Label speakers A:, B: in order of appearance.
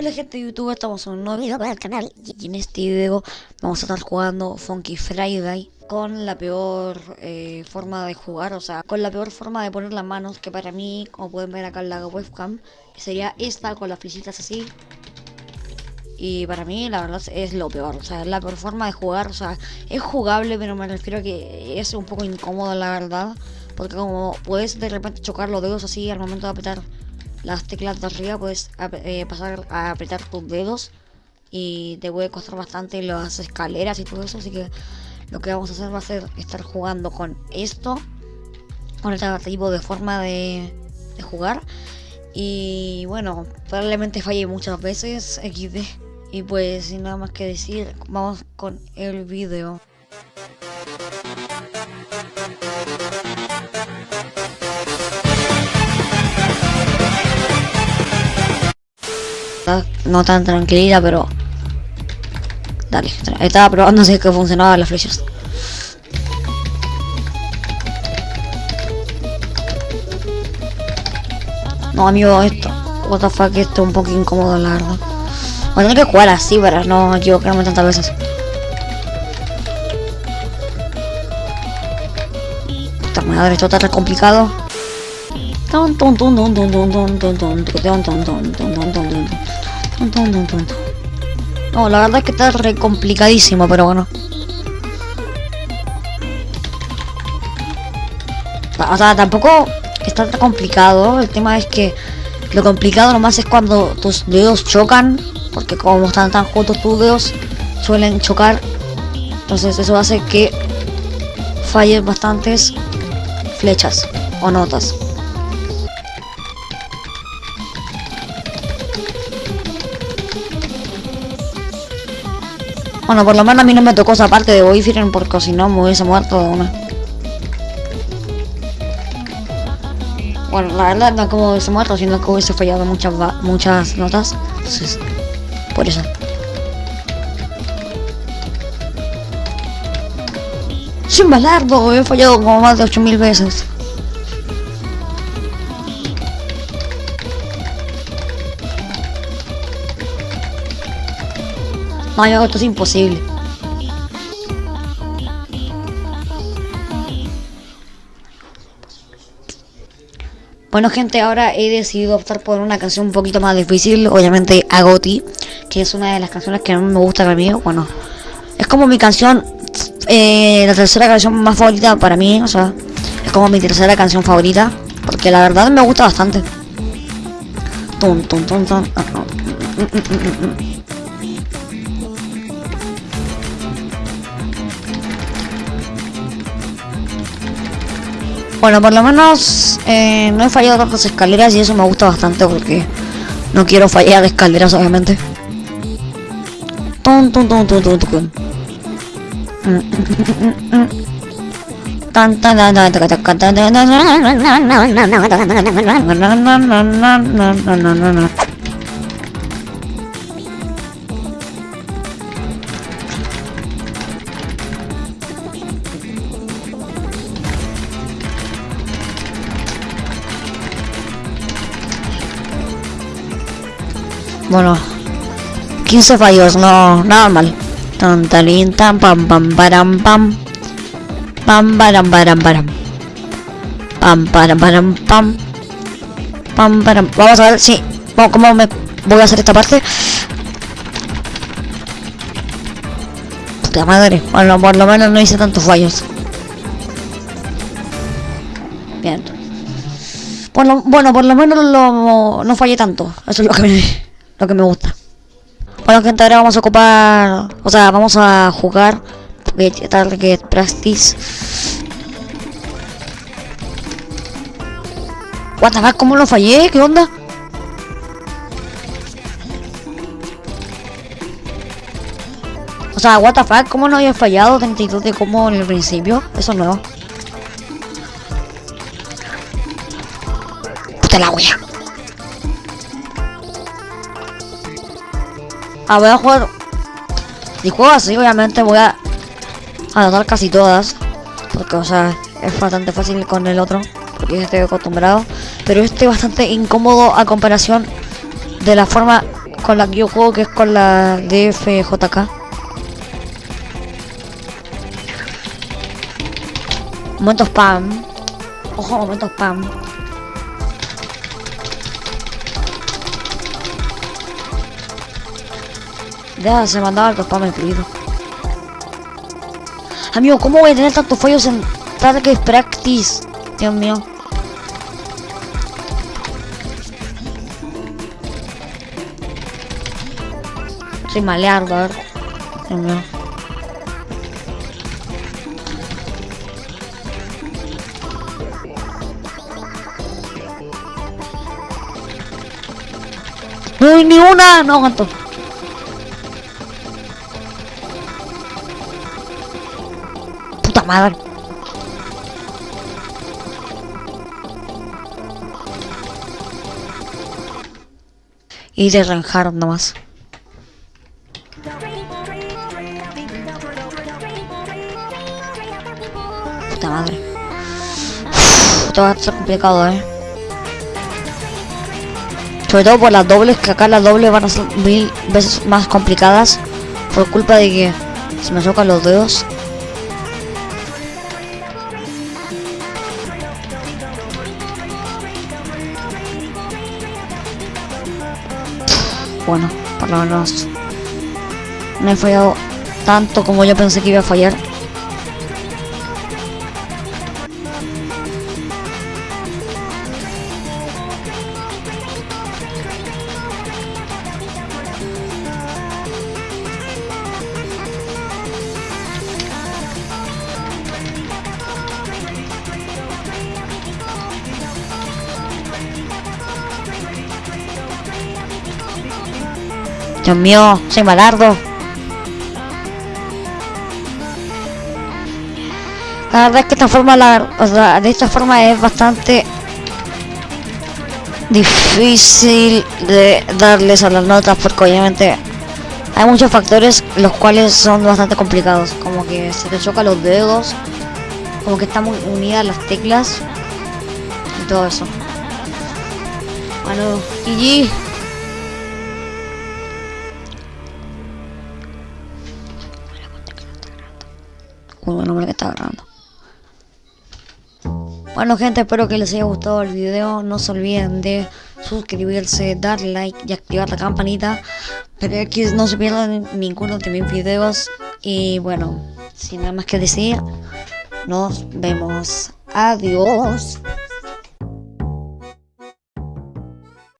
A: Hola gente de YouTube, estamos en un nuevo video para el canal y en este video vamos a estar jugando Funky Friday con la peor eh, forma de jugar, o sea, con la peor forma de poner las manos que para mí, como pueden ver acá en la webcam, sería esta con las flechitas así. Y para mí la verdad es lo peor, o sea, es la peor forma de jugar, o sea, es jugable pero me refiero a que es un poco incómodo la verdad porque como puedes de repente chocar los dedos así al momento de apretar las teclas de arriba puedes eh, pasar a apretar tus dedos y te puede costar bastante las escaleras y todo eso así que lo que vamos a hacer va a ser estar jugando con esto con este tipo de forma de, jugar. Y bueno probablemente falle muchas veces XD y pues sin nada más que decir vamos con el video no tan tranquilidad, pero... Dale, estaba probando si que funcionaban las flechas. No, amigo, esto... What the fuck, esto es un poco incómodo, la verdad. Voy a tener que jugar así para no equivocarme tantas veces. Esta madre, esto está tan complicado. No, la verdad es que está re complicadísimo, pero bueno. O sea, tampoco está tan complicado. El tema es que lo complicado nomás es cuando tus dedos chocan. Porque como están tan juntos tus dedos, suelen chocar. Entonces eso hace que falles bastantes flechas o notas. Bueno, por lo menos a mí no me tocó esa parte de Boyfriend porque si no me hubiese muerto de una. Bueno, la verdad no como hubiese muerto, sino que hubiese fallado muchas muchas notas. Entonces, por eso. Sin balardo, he fallado como más de 8000 veces. No, esto es imposible. Bueno gente, ahora he decidido optar por una canción un poquito más difícil, obviamente Agoti, que es una de las canciones que a me gusta para mí, bueno, es como mi canción, eh, la tercera canción más favorita para mí, o sea, es como mi tercera canción favorita, porque la verdad me gusta bastante. Bueno, por lo menos eh, no he fallado tantas escaleras y eso me gusta bastante porque no quiero fallar escaleras, obviamente. Bueno, 15 fallos, no, nada mal. Tan talín, tan pam pam param pam. Pam param param param. Pam param param pam. Pam param. Vamos a ver si. ¿Cómo me voy a hacer esta parte? Puta madre. Bueno, por lo menos no hice tantos fallos. Bien. Bueno, bueno, por lo menos lo, no fallé tanto. Eso es lo que me lo que me gusta. Bueno gente, ahora vamos a ocupar, o sea, vamos a jugar Target Practice. What the fuck, ¿cómo lo fallé? ¿Qué onda? O sea, what the fuck, ¿cómo no había fallado 32 de como en el principio? Eso es nuevo. Puta la wea. Ah, voy a jugar... Si juego así, obviamente voy a anotar casi todas. Porque, o sea, es bastante fácil con el otro. Porque ya estoy acostumbrado. Pero este es bastante incómodo a comparación de la forma con la que yo juego, que es con la DFJK. Momento spam. Ojo, momento spam. Ya se mandaba el spam incluido. Amigo, ¿cómo voy a tener tantos fallos en Target Practice? Dios mío. Soy maleardo, a ver. Dios mío. No, ni una, no aguanto. Madre. Y de Reinhardt nomás. Puta madre. Esto va a ser complicado, eh. Sobre todo por las dobles, que acá las dobles van a ser mil veces más complicadas. Por culpa de que se me chocan los dedos. Bueno, por lo menos no he fallado tanto como yo pensé que iba a fallar. Dios mío, soy malardo. La verdad es que esta forma, la, o sea, de esta forma es bastante difícil de darles a las notas porque obviamente hay muchos factores los cuales son bastante complicados, como que se te chocan los dedos, como que están muy unidas las teclas y todo eso. Bueno, GG. Uy, bueno, hombre que está grabando. Bueno gente, espero que les haya gustado el video. No se olviden de suscribirse, dar like y activar la campanita. Para que no se pierdan ninguno de mis videos. Y bueno, sin nada más que decir, nos vemos. Adiós.